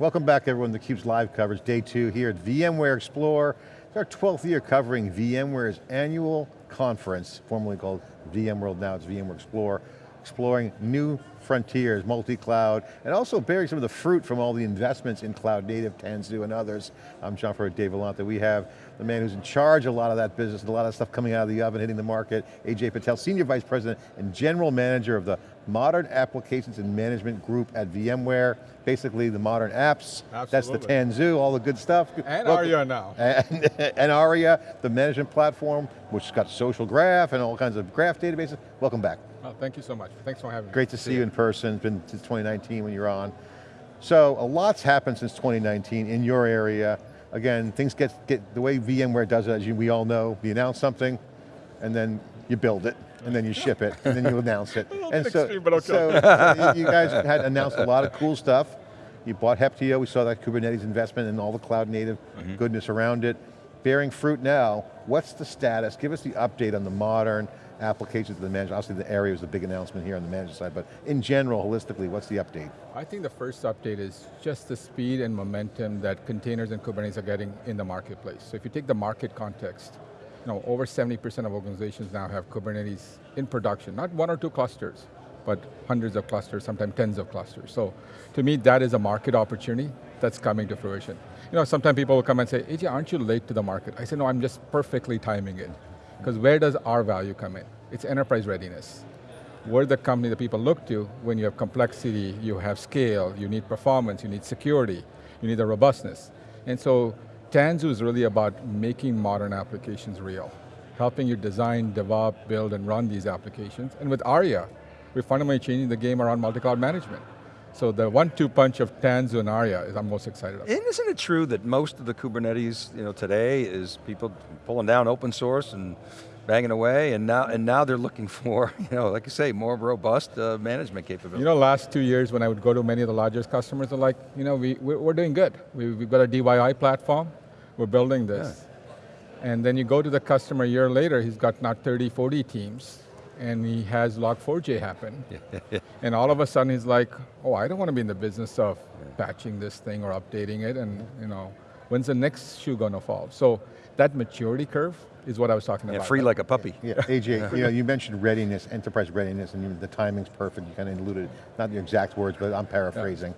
Welcome back everyone to theCUBE's live coverage, day two here at VMware Explore. It's our 12th year covering VMware's annual conference, formerly called VMworld, now it's VMware Explore, exploring new frontiers, multi-cloud, and also bearing some of the fruit from all the investments in cloud native, Tanzu and others. I'm John Furrier, Dave Vellante. We have the man who's in charge of a lot of that business, and a lot of stuff coming out of the oven, hitting the market, AJ Patel, Senior Vice President and General Manager of the Modern Applications and Management Group at VMware. Basically the modern apps, Absolutely. that's the Tanzu, all the good stuff. And Welcome. Aria now. And, and Aria, the management platform, which has got social graph and all kinds of graph databases. Welcome back. Oh, thank you so much. Thanks for having me. Great to see you in person, it's been since 2019 when you're on. So a lot's happened since 2019 in your area. Again, things get, get the way VMware does it, as you, we all know, you announce something, and then you build it, and then you ship it, and then you announce it. and bit extreme, but okay. so, so you guys had announced a lot of cool stuff. You bought Heptio, we saw that Kubernetes investment and all the cloud native Mm-hmm. goodness around it. Bearing fruit now, what's the status? Give us the update on the modern applications of the management. Obviously the area was a big announcement here on the management side, but in general, holistically, what's the update? I think the first update is just the speed and momentum that containers and Kubernetes are getting in the marketplace. So if you take the market context, you know, over 70% of organizations now have Kubernetes in production, not one or two clusters, but hundreds of clusters, sometimes tens of clusters. So to me, that is a market opportunity that's coming to fruition. You know, sometimes people will come and say, AJ, aren't you late to the market? I say, no, I'm just perfectly timing it. Because where does our value come in? It's enterprise readiness. We're the company that people look to when you have complexity, you have scale, you need performance, you need security, you need the robustness. And so Tanzu is really about making modern applications real, helping you design, develop, build, and run these applications. And with Aria, we're fundamentally changing the game around multi-cloud management. So the one-two punch of Tanzu and Aria is I'm most excited about. And isn't it true that most of the Kubernetes you know, today is people pulling down open source and banging away, and now and now they're looking for, you know, like you say, more robust uh, management capability. You know, last two years when I would go to many of the largest customers, they're like, you know, we, we're, doing good. We, we've got a DYI platform, we're building this. And then you go to the customer a year later, he's got not 30, 40 teams, and he has Log4j happen. and all of a sudden he's like, oh, I don't want to be in the business of patching this thing or updating it, and you know, when's the next shoe going to fall? So that maturity curve is what I was talking yeah, about. free like a puppy. Yeah, AJ, you know, you mentioned readiness, enterprise readiness, and the timing's perfect, you kind of alluded, not the exact words, but I'm paraphrasing.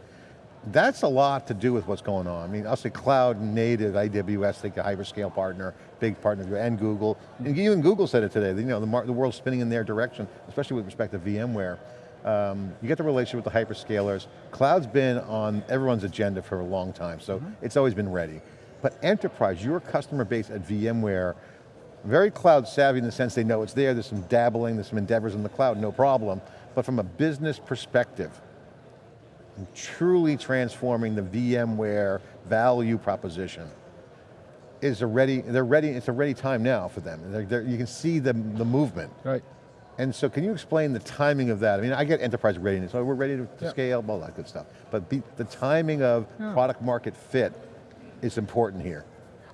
That's a lot to do with what's going on. I mean, I'll say cloud native, AWS, think a hyperscale partner, big partner, and Google. And even Google said it today, you know, the, the world's spinning in their direction, especially with respect to VMware. Um, you get the relationship with the hyperscalers. Cloud's been on everyone's agenda for a long time, so it's always been ready. But enterprise, your customer base at VMware, very cloud savvy in the sense they know it's there, there's some dabbling, there's some endeavors in the cloud, no problem. But from a business perspective, truly transforming the VMware value proposition is a ready, they're ready, it's a ready time now for them. They're, they're, you can see the, the movement. Right. And so can you explain the timing of that? I mean, I get enterprise readiness, so we're ready to, to scale, all that good stuff. But be, the timing of Yeah. product market fit is important here.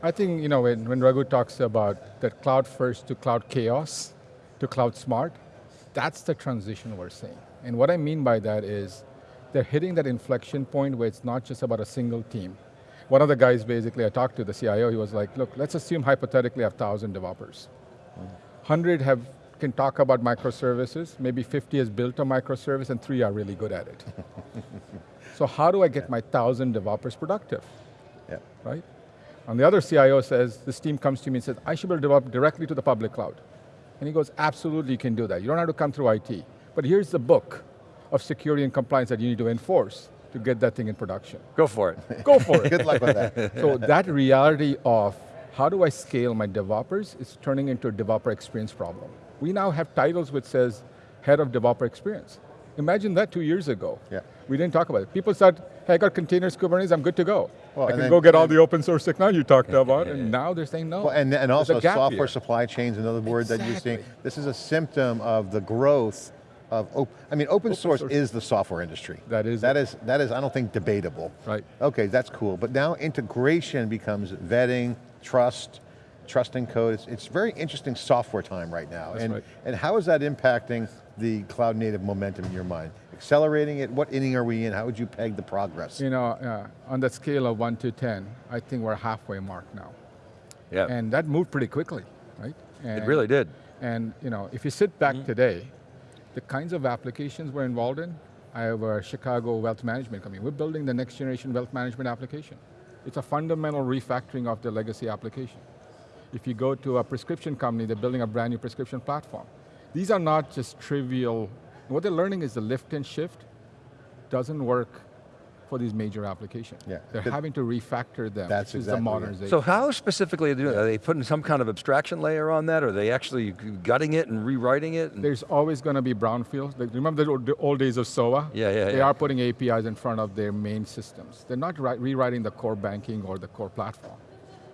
I think, you know, when, when Raghu talks about that cloud first to cloud chaos, to cloud smart, that's the transition we're seeing. And what I mean by that is, they're hitting that inflection point where it's not just about a single team. One of the guys basically, I talked to the CIO, he was like, look, let's assume hypothetically I have 1,000 developers. 100 have, can talk about microservices, maybe 50 has built a microservice and three are really good at it. so how do I get my 1,000 developers productive? Yeah. right? And the other CIO says, this team comes to me and says, I should be able to develop directly to the public cloud. And he goes, absolutely you can do that. You don't have to come through IT. But here's the book of security and compliance that you need to enforce to get that thing in production. Go for it. Go for it. Good luck with that. so that reality of how do I scale my developers is turning into a developer experience problem. We now have titles which says head of developer experience. Imagine that two years ago. Yeah. We didn't talk about it. People said, hey, I got containers, Kubernetes, I'm good to go. Well, I can then- go get all the open source technology you talked about, and now they're saying no. Well, and, and There's also software here. supply chains, another word that you're seeing. This is a symptom of the growth of, op I mean, open, source, source. is the software industry. That is That it. is, that is, I don't think, debatable. Right. Okay, that's cool. But now integration becomes vetting, trust, trusting code. It's, it's very interesting software time right now. That's and, right. and how is that impacting the cloud native momentum in your mind? Accelerating it, what inning are we in? How would you peg the progress? You know, uh, on the scale of one to 10, I think we're halfway mark now. Yeah, And that moved pretty quickly, right? it really did. And you know, if you sit back Mm-hmm. today, the kinds of applications we're involved in, I have a Chicago wealth management company. We're building the next generation wealth management application. It's a fundamental refactoring of the legacy application. If you go to a prescription company, they're building a brand new prescription platform. These are not just trivial, what they're learning is the lift and shift doesn't work for these major applications. Yeah. They're But having to refactor them, That's which is exactly the it. modernization. So how specifically are they doing? Are they putting some kind of abstraction layer on that? Or are they actually gutting it and rewriting it? And- There's always going to be brownfields. Like, remember the old, the old days of SOA? Yeah, yeah, They yeah. are putting APIs in front of their main systems. They're not rewriting the core banking or the core platform,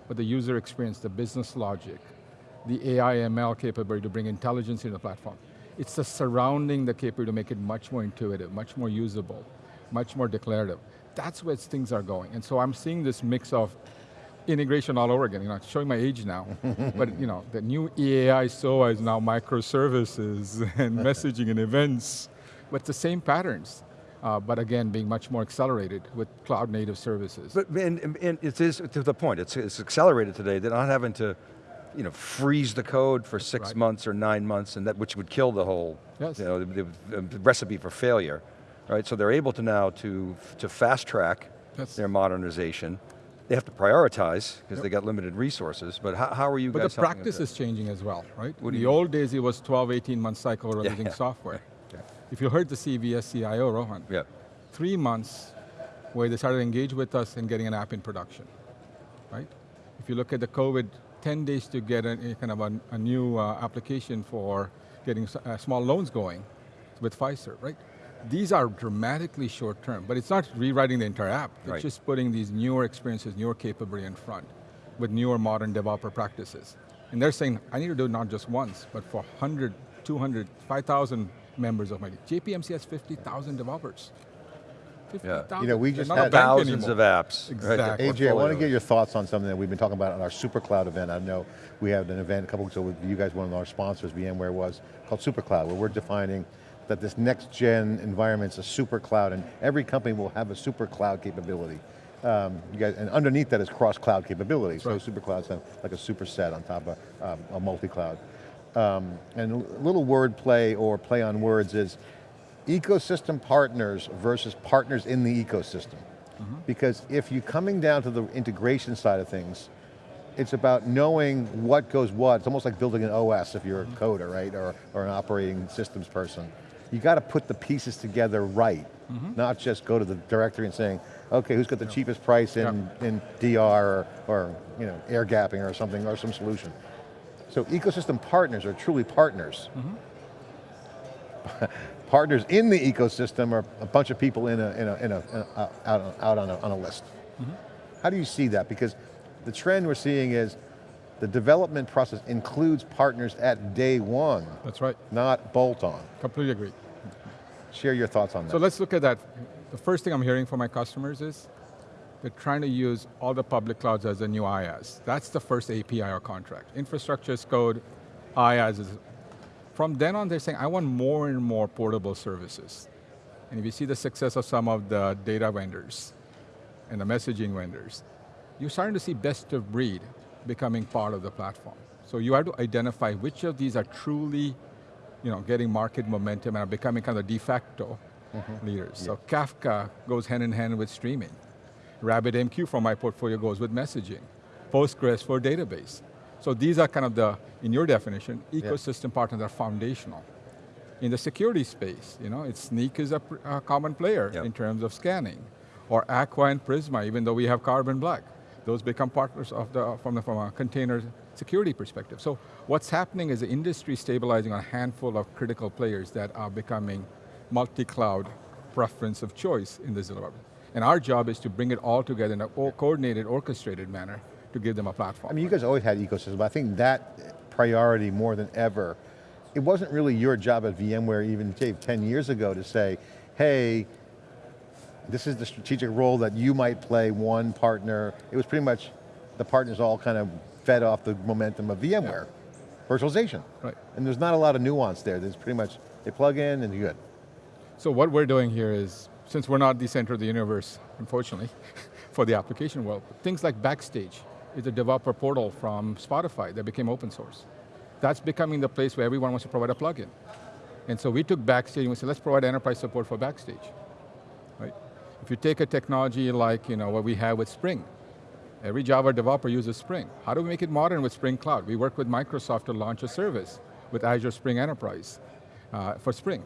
but the user experience, the business logic, the AI ML capability to bring intelligence into the platform. It's the surrounding the capability to make it much more intuitive, much more usable, much more declarative. That's where things are going. And so I'm seeing this mix of integration all over again. You know, it's showing my age now, but you know, the new EAI SOA is now microservices and messaging and events, but the same patterns. Uh, but again, being much more accelerated with cloud native services. But and, and- and it is to the point. It's, it's accelerated today. They're not having to, you know, freeze the code for six Right. months or nine months, and that which would kill the whole, Yes. you know, the, the- the recipe for failure, right? So they're able to now to to fast track Yes. their modernization. They have to prioritize because they got limited resources. But how, how are you But guys? the practice is changing as well, right? What In the old days, it was 12, 18 month cycle Yeah, releasing yeah. software. that? If you heard the CVS CIO, Rohan, Yeah. three months where they started to engage with us in getting an app in production, right? If you look at the COVID, 10 days to get a, a kind of a, a new uh, application for getting uh, small loans going with Pfizer, right? These are dramatically short term, but it's not rewriting the entire app. It's Right. just putting these newer experiences, newer capability in front with newer modern developer practices. And they're saying, I need to do it not just once, but for 100, 200, 5,000 members of my team. JPMC has 50,000 developers. 50,000. You know, we just not had- Thousands anymore. of apps. right, Exactly. AJ, I want to get your thoughts on something that we've been talking about at our Super Cloud event. I know we had an event a couple weeks ago with you guys, one of our sponsors, VMware was, called Super Cloud, where we're defining that this next gen environment's a super cloud and every company will have a super cloud capability. Um, you guys, and underneath that is cross cloud capability. So super cloud's have like a superset on top of um, a multi-cloud. Um, and a little word play or play on words is ecosystem partners versus partners in the ecosystem. Because if you're coming down to the integration side of things, it's about knowing what goes what. It's almost like building an OS if you're a coder, right? Or, or an operating systems person. You got to put the pieces together right, mm-hmm. not just go to the directory and saying, okay, who's got the cheapest price in, in DR or, or you know, air gapping or something, or some solution. So ecosystem partners are truly partners. Mm-hmm. partners in the ecosystem are a bunch of people in a, in a, in a, in a- out, on- out on, a, on a list. Mm-hmm. How do you see that? Because the trend we're seeing is the development process includes partners at day one, That's right, not bolt on. completely agree. Share your thoughts on that. So let's look at that. The first thing I'm hearing from my customers is they're trying to use all the public clouds as a new IaaS. That's the first API or contract. Infrastructure as code, IaaS is. From then on, they're saying, I want more and more portable services. And if you see the success of some of the data vendors and the messaging vendors, you're starting to see best of breed becoming part of the platform. So you have to identify which of these are truly you know, getting market momentum and are becoming kind of de facto mm-hmm. leaders. So Kafka goes hand in hand with streaming. RabbitMQ from my portfolio goes with messaging. Postgres for database. So these are kind of the, in your definition, ecosystem partners that are foundational. In the security space, you know, it's Snyk is a, a common player Yep. in terms of scanning. Or Aqua and Prisma, even though we have Carbon Black. Those become partners of the, from, the, from a container security perspective. So what's happening is the industry stabilizing on a handful of critical players that are becoming multi-cloud preference of choice in this environment. And our job is to bring it all together in a coordinated, orchestrated manner to give them a platform. I mean, you guys always had ecosystem, but I think that priority more than ever, it wasn't really your job at VMware even Dave, 10 years ago to say, hey, this is the strategic role that you might play, one partner. It was pretty much, the partners all kind of fed off the momentum of VMware, virtualization. Right. And there's not a lot of nuance there. There's pretty much, they plug in and you're good. So what we're doing here is, since we're not the center of the universe, unfortunately, for the application world, things like Backstage is a developer portal from Spotify that became open source. That's becoming the place where everyone wants to provide a plugin. And so we took Backstage and we said, let's provide enterprise support for Backstage. Right? If you take a technology like you know, what we have with Spring, every Java developer uses Spring. How do we make it modern with Spring Cloud? We work with Microsoft to launch a service with Azure Spring Enterprise uh, for Spring.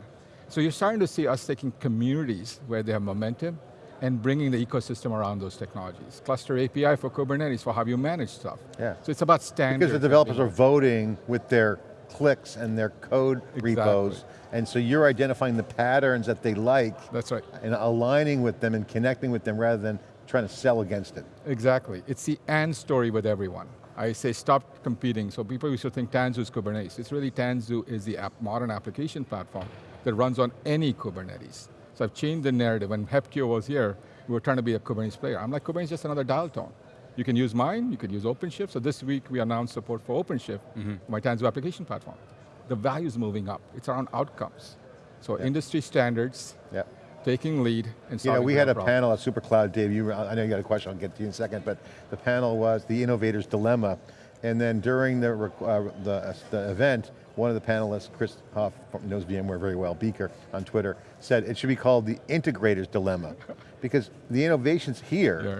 So you're starting to see us taking communities where they have momentum and bringing the ecosystem around those technologies. Cluster API for Kubernetes for how you manage stuff. Yeah. So it's about standards. Because the developers are voting with their clicks and their code repos, and so you're identifying the patterns that they like That's right. and aligning with them and connecting with them rather than trying to sell against it. Exactly. It's the and story with everyone. I say stop competing. So people used to think Tanzu is Kubernetes. It's really Tanzu is the app, modern application platform that runs on any Kubernetes. So I've changed the narrative. When Heptio was here, we were trying to be a Kubernetes player. I'm like, Kubernetes is just another dial tone. You can use mine, you can use OpenShift. So this week we announced support for OpenShift, mm-hmm. my Tanzu application platform. The value is moving up. It's around outcomes. So industry standards, Yeah. Taking lead, and You know, we had a problems. panel at SuperCloud, Dave, you, I know you got a question, I'll get to you in a second, but the panel was the innovator's dilemma. And then during the, uh, the, uh, the event, one of the panelists, Chris Hoff, knows VMware very well, Beaker on Twitter, said it should be called the integrator's dilemma. Because the innovation's here, Yeah.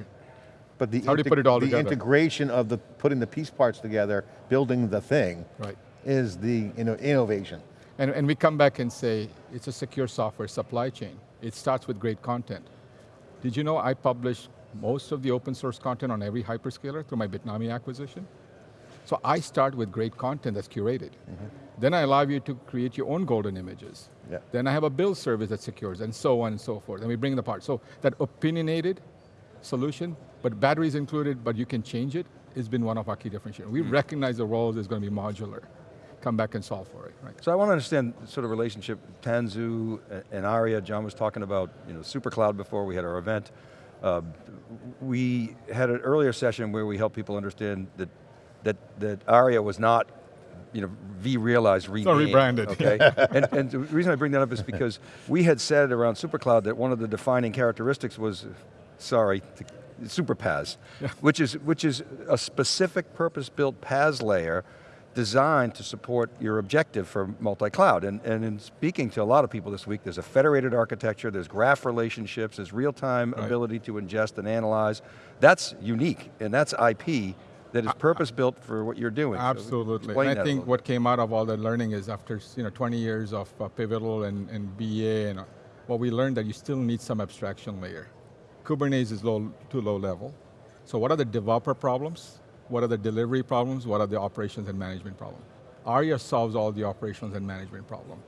but the, How do you put it all the integration of the, putting the piece parts together, building the thing, Right. is the inno- innovation. And, and we come back and say, it's a secure software supply chain. It starts with great content. Did you know I publish most of the open source content on every hyperscaler through my Bitnami acquisition? So I start with great content that's curated. Mm-hmm. Then I allow you to create your own golden images. Yeah. Then I have a build service that secures, and so on and so forth. And we bring the part. So that opinionated solution, but batteries included, but you can change it, has been one of our key differentiators. We mm-hmm. recognize the roles is going to be modular. Come back and solve for it, right? So I want to understand sort of relationship, Tanzu and Aria, John was talking about you know, SuperCloud before we had our event. Uh, we had an earlier session where we helped people understand that, that, that Aria was not you know, V-realized, renamed. rebranded. Okay, and, and the reason I bring that up is because we had said around SuperCloud that one of the defining characteristics was, sorry, Super PaaS, which is which is a specific purpose-built PaaS layer designed to support your objective for multi-cloud. And, and in speaking to a lot of people this week, there's a federated architecture, there's graph relationships, there's real-time Right. ability to ingest and analyze. That's unique, and that's IP that is purpose-built for what you're doing. Absolutely. And that think what came out of all the learning is after you know 20 years of uh, Pivotal and, and BA, and uh, what we learned that you still need some abstraction layer. Kubernetes is low, too low level. So what are the developer problems? What are the delivery problems? What are the operations and management problems? ARIA solves all the operations and management problem.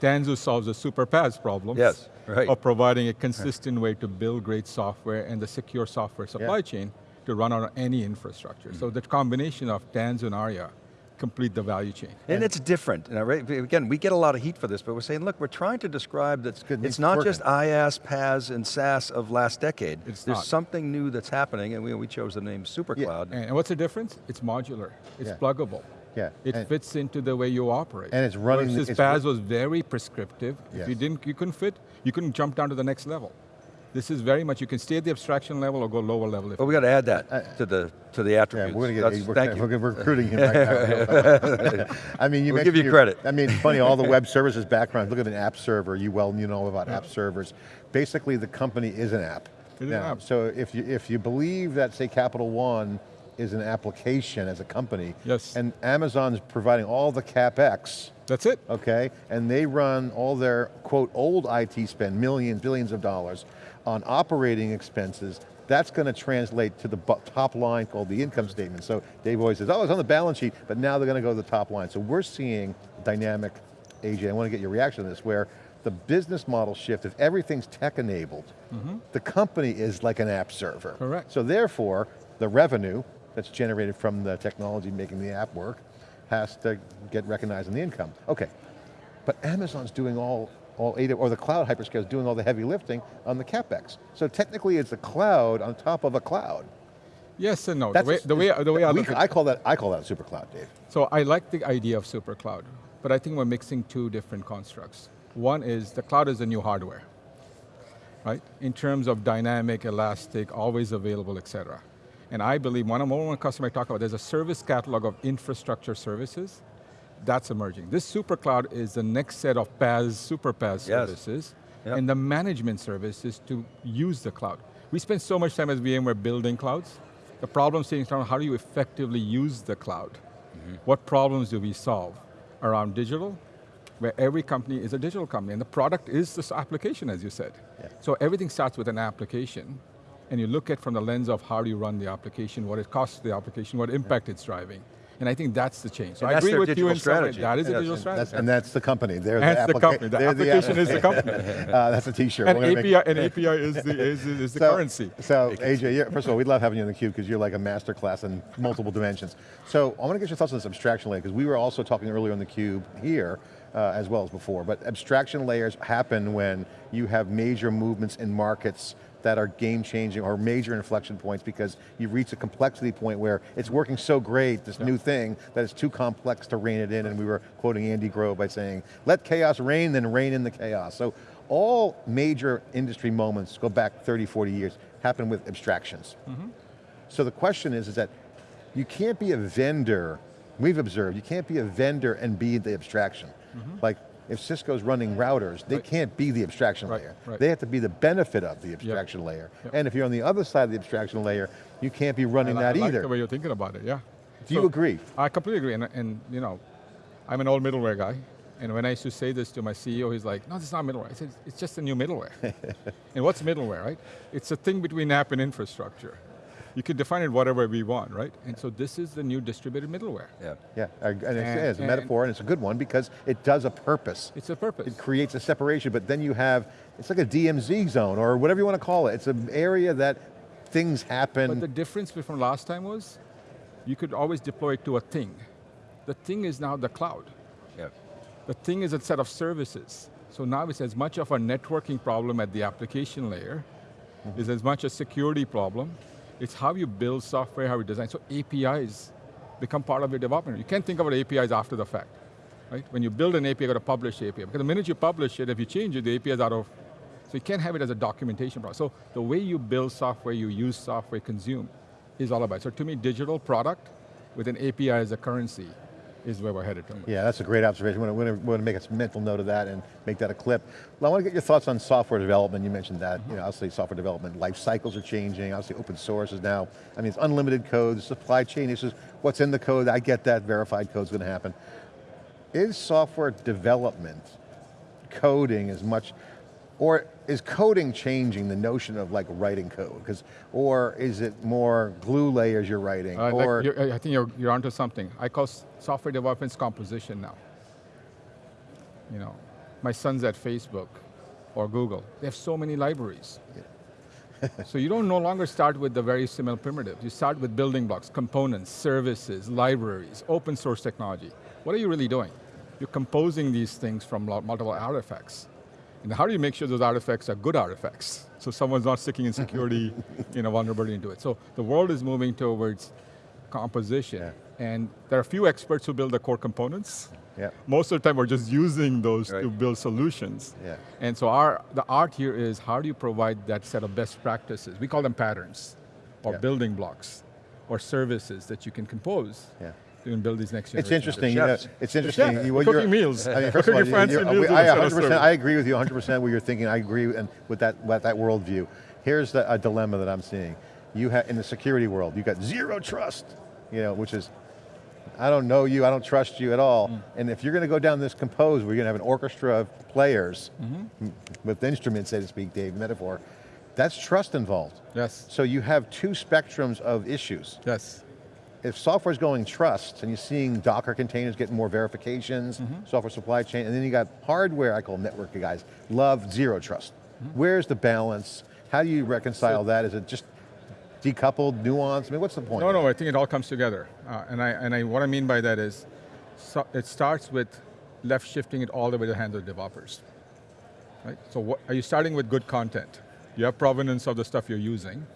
Tanzu solves the super PaaS problems Yes, right. of providing a consistent way to build great software and the secure software supply Yeah. chain to run on any infrastructure. So hmm. the combination of Tanzu and ARIA complete the value chain. And it's different. And I re- again, we get a lot of heat for this, but we're saying, look, we're trying to describe that good, it's it's not just IaaS, PaaS, and SaaS of last decade. It's There's not. something new that's happening, and we, we chose the name SuperCloud. And, and what's the difference? It's modular. It's Yeah. pluggable. Yeah, It and- fits into the way you operate. And it's running- Versus it's PaaS was very prescriptive. If you didn't, you couldn't fit, you couldn't jump down to the next level. This is very much, you can stay at the abstraction level or go lower level. If But we got to add that uh, to the to the Yeah, attributes. we're going to That's- get, we're, thank you. we're, we're recruiting him right now. I mean, you We'll give mentioned you your- credit. I mean, it's funny, all the web services background, look at an app server, you well you know about app servers. Basically, the company is an app. It is an Now, app. So if you, if you believe that, say, Capital One is an application as a company, Yes. and Amazon's providing all the CapEx, That's it. okay? And they run all their, quote, old IT spend, millions, billions of dollars, on operating expenses, that's going to translate to the top line called the income statement. So Dave always says, oh, it's on the balance sheet, but now they're going to go to the top line. So we're seeing dynamic, AJ, I want to get your reaction to this, where the business model shift, if everything's tech enabled, mm-hmm. the company is like an app server. Correct. So therefore, the revenue that's generated from the technology making the app work has to get recognized in the income. Okay, but Amazon's doing all, all or the cloud hyperscale is doing all the heavy lifting on the CapEx. So technically it's a cloud on top of a cloud. Yes and no. The way, the way, the way I look at I call that, I call that a super cloud, Dave. So I like the idea of super cloud, but I think we're mixing two different constructs. One is the cloud is the new hardware, right? In terms of dynamic, elastic, always available, et cetera. And I believe, one of one customer I talk about, there's a service catalog of infrastructure services that's emerging. This super cloud is the next set of PaaS, super PaaS Yes. services, Yep. and the management services to use the cloud. We spend so much time as VMware building clouds. The problem is how do you effectively use the cloud? Mm-hmm. What problems do we solve around digital? Where every company is a digital company, and the product is this application, as you said. Yeah. So everything starts with an application, and you look at from the lens of how do you run the application, what it costs the application, what impact it's driving. And I think that's the change. So And I agree with you in some way. strategy. That is a digital and strategy. That's, and that's the company. They're That's the applica- company. The they're application is the company. Uh, that's a t-shirt. and API, make- and API is the, is, is the so, currency. So AJ, you're, first of all, we love having you in the cube because you're like a master class in multiple dimensions. So I want to get your thoughts on this abstraction layer because we were also talking earlier on the cube here uh, as well as before, but abstraction layers happen when you have major movements in markets that are game changing or major inflection points because you've reached a complexity point where it's working so great, this new thing, that it's too complex to rein it in and we were quoting Andy Grove by saying, let chaos reign, then reign in the chaos. So all major industry moments go back 30, 40 years, happen with abstractions. Mm-hmm. So the question is, is that you can't be a vendor, we've observed, you can't be a vendor and be the abstraction. Mm-hmm. Like, if Cisco's running routers, they Right. can't be the abstraction Right, layer. right. They have to be the benefit of the abstraction layer. Yep. And if you're on the other side of the abstraction layer, you can't be running I that I like either. the way you're thinking about it, yeah. Do you agree? I completely agree, and, and you know, I'm an old middleware guy, and when I used to say this to my CEO, he's like, no, this is not middleware. I said, it's just a new middleware. and what's middleware, right? It's a thing between app and infrastructure. You can define it whatever we want, right? And so this is the new distributed middleware. Yeah. Yeah, and it's, And- it's a and- metaphor and it's a good one because it does a purpose. It's a purpose. It creates a separation, but then you have, it's like a DMZ zone or whatever you want to call it. It's an area that things happen. But the difference from last time was, you could always deploy it to a thing. The thing is now the cloud. Yeah. The thing is a set of services. So now it's as much of a networking problem at the application layer, is as much a security problem. It's how you build software, how you design. So APIs become part of your development. You can't think about APIs after the fact. Right? When you build an API, you got to publish API. Because the minute you publish it, if you change it, the API is out of, so you can't have it as a documentation process. So the way you build software, you use software, consume, is all about. So to me, digital product with an API as a currency is where we're headed to. Yeah, that's a great observation. We're going to make a mental note of that and make that a clip. Well, I want to get your thoughts on software development. You mentioned that. You know, obviously software development life cycles are changing. Obviously open source is now, I mean, it's unlimited code, supply chain issues, what's in the code, I get that, verified code's going to happen. Is software development, coding as much, or is coding changing the notion of like writing code? Because, or is it more glue layers you're writing? Uh, like or you're- I think you're, you're onto something. I call software development's composition now. You know, my son's at Facebook or Google. They have so many libraries. so you don't no longer start with the very similar primitives. You start with building blocks, components, services, libraries, open source technology. What are you really doing? You're composing these things from multiple artifacts. And how do you make sure those artifacts are good artifacts? So someone's not sticking insecurity, you know, vulnerability into it. So the world is moving towards composition. Yeah. And there are a few experts who build the core components. Yeah. Most of the time we're just using those to build solutions. Yeah. And so our, the art here is how do you provide that set of best practices? We call them patterns, or Yeah. building blocks, or services that you can compose Yeah. To even build these next It's interesting. You know, it's interesting. chef. you- what cooking meals. I mean, We're first of all, cooking fancy you're- meals we- with I a set of 100%. I agree with you 100 percent where you're thinking. I agree and with that with that worldview. Here's the, a dilemma that I'm seeing. You have in the security world, you've got zero trust. You know, which is. I don't know you, I don't trust you at all. Mm. And if you're going to go down this compose, where you're going to have an orchestra of players Mm-hmm. with instruments, so to speak, Dave, metaphor, that's trust involved. Yes, So you have two spectrums of issues yes. If software's going trust and you're seeing Docker containers getting more verifications, Mm-hmm. software supply chain, and then you got hardware, I call network guys, love zero trust. Mm-hmm. Where's the balance? How do you reconcile that? Is it just decoupled, nuanced? I mean, what's the point? No, no, I think it all comes together. Uh, and I, and I, what I mean by that is, so it starts with left shifting it all the way to the hands of developers. Right? So what, are you starting with good content? You have provenance of the stuff you're using.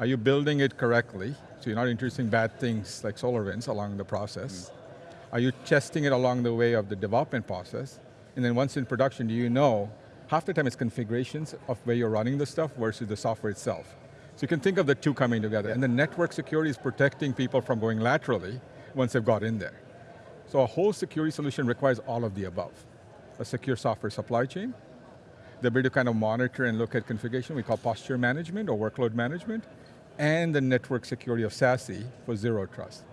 Are you building it correctly? So you're not introducing bad things like SolarWinds along the process. Mm. Are you testing it along the way of the development process? And then once in production, do you know, half the time it's configurations of where you're running the stuff versus the software itself. So you can think of the two coming together. And the network security is protecting people from going laterally once they've got in there. So a whole security solution requires all of the above. A secure software supply chain, the ability to kind of monitor and look at configuration, we call posture management or workload management, and the network security of SASE for zero trust.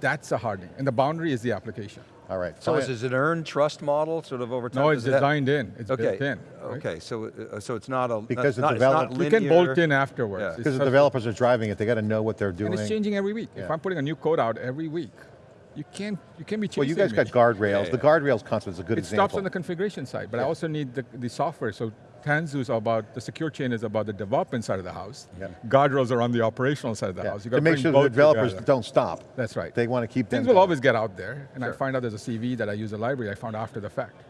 That's a hard thing, and the boundary is the application. All right. So fine. is it an earned trust model sort of over time? No, it's Does that- designed in, it's Okay, built in. right? okay, so, uh, so it's not a, Because the not, it's not develop- You can bolt in afterwards. Yeah. It's Because the developers are driving it, they got to know what they're doing. And it's changing every week. If I'm putting a new code out every week, you can't, you can't be chasing Well, you guys me. got guardrails. Yeah, The guardrails concept is a good It example. It stops on the configuration side, but I also need the, the software. So Tanzu is about, the secure chain is about the development side of the house. Yeah. Guardrails are on the operational side of the Yeah. house. You To make sure the developers together. don't stop. That's right. They want to keep them Things will always get out there, and I find out there's a CV that I use a library I found after the fact.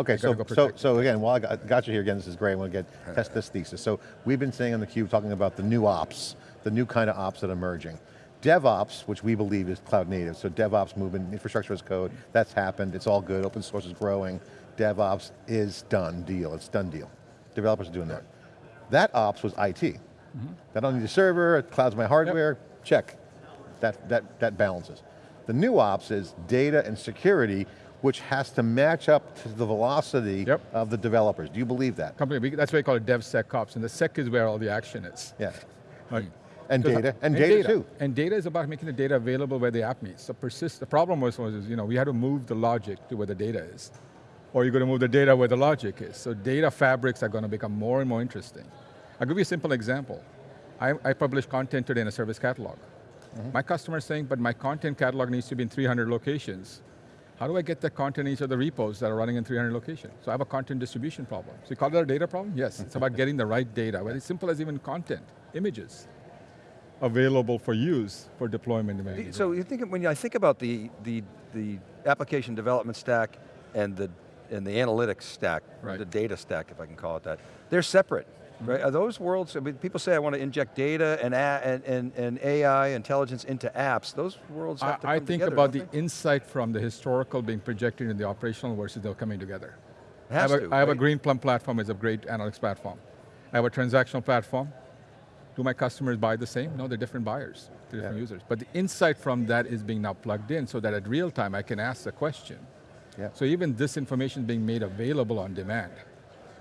Okay, so, go so, so again, while I got, got you here again, this is great, I want to get, test this thesis. So we've been saying on theCUBE, talking about the new ops, the new kind of ops that are emerging. DevOps, which we believe is cloud native, so DevOps movement, infrastructure as code, that's happened, it's all good, open source is growing. DevOps is done deal, it's done deal. Developers are doing that. That ops was IT. Mm-hmm. I don't need a server, it clouds my hardware, check. That, that, that balances. The new ops is data and security, which has to match up to the velocity Yep. of the developers. Do you believe that? Company, that's why we call it DevSecOps, and the sec is where all the action is. Yeah. Right. And data, and data too. And data is about making the data available where the app needs. So persist, the problem was, was you know, we had to move the logic to where the data is. Or you're going to move the data where the logic is. So data fabrics are going to become more and more interesting. I'll give you a simple example. I, I publish content today in a service catalog. Mm-hmm. My customer is saying, but my content catalog needs to be in 300 locations. How do I get the content in each of the repos that are running in 300 locations? So I have a content distribution problem. So you call that a data problem? Yes, it's about getting the right data, very simple as even content, images, available for use for deployment. So you think, when I think about the, the, the application development stack and the, and the analytics stack, Right. the data stack, if I can call it that, they're separate, Mm-hmm. right? Are those worlds, I mean, people say I want to inject data and, a, and, and, and AI intelligence into apps. Those worlds have I, to I come think together, about the they? insight from the historical being projected in the operational versus they're coming together. It has I have, to, a, I have a right? Greenplum platform it's a great analytics platform. I have a transactional platform. Do my customers buy the same? No, they're different buyers, they're different Yeah. users. But the insight from that is being now plugged in so that at real time I can ask the question. Yeah. So even this information is being made available on demand.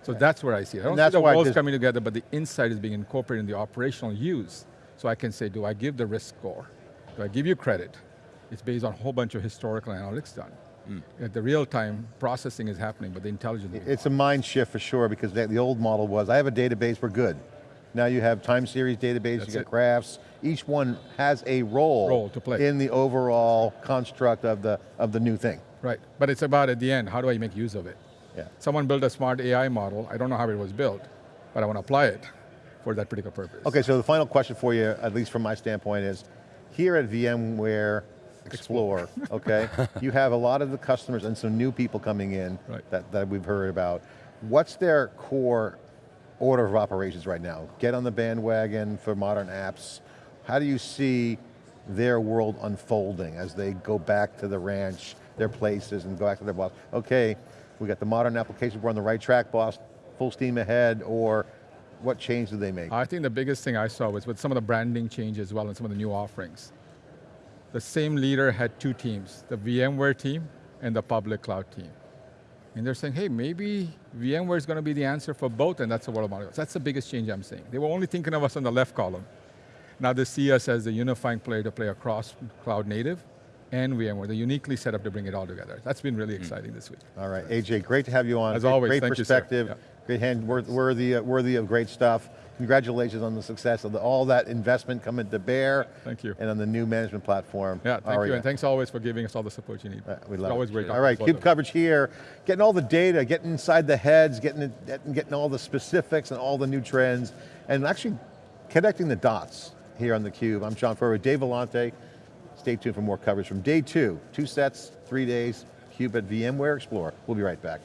So that's where I see it. I don't And see that's the this- coming together, but the insight is being incorporated in the operational use. So I can say, do I give the risk score? Do I give you credit? It's based on a whole bunch of historical analytics done. Hmm. At the real time, processing is happening, but the intelligence It's a mind shift for sure because the, the old model was, I have a database, we're good. Now you have time series database, That's you got it. graphs. Each one has a role, Role to play. in the overall construct of the, of the new thing. Right, but it's about at the end, how do I make use of it? Yeah. Someone built a smart AI model, I don't know how it was built, but I want to apply it for that particular purpose. Okay, so the final question for you, at least from my standpoint, is here at VMware Explore, okay, you have a lot of the customers and some new people coming in Right. that, that we've heard about. What's their core order of operations right now? Get on the bandwagon for modern apps. How do you see their world unfolding as they go back to the ranch, their places, and go back to their boss? Okay, we got the modern application, we're on the right track, boss, full steam ahead, or what change do they make? I think the biggest thing I saw was with some of the branding change as well and some of the new offerings. The same leader had two teams, the VMware team and the public cloud team. And they're saying, hey, maybe VMware is going to be the answer for both, and that's the world of models. That's the biggest change I'm seeing. They were only thinking of us on the left column. Now they see us as the unifying player to play across cloud native and VMware. They're uniquely set up to bring it all together. That's been really exciting this week. All right, AJ, great to have you on. As Great- always, great thank you, sir. perspective, Yeah. great hand, wor- worthy, uh, worthy of great stuff. Congratulations on the success of the, all that investment coming to bear. Thank you. And on the new management platform. Yeah, thank Aria. you, and thanks always for giving us all the support you need. Uh, We It's love always it. great. All right, CUBE coverage here, getting all the data, getting inside the heads, getting, it, getting getting all the specifics and all the new trends, and actually connecting the dots here on theCUBE. I'm John Furrier, Dave Vellante. Stay tuned for more coverage from day two. Two sets, three days, CUBE at VMware Explore. We'll be right back.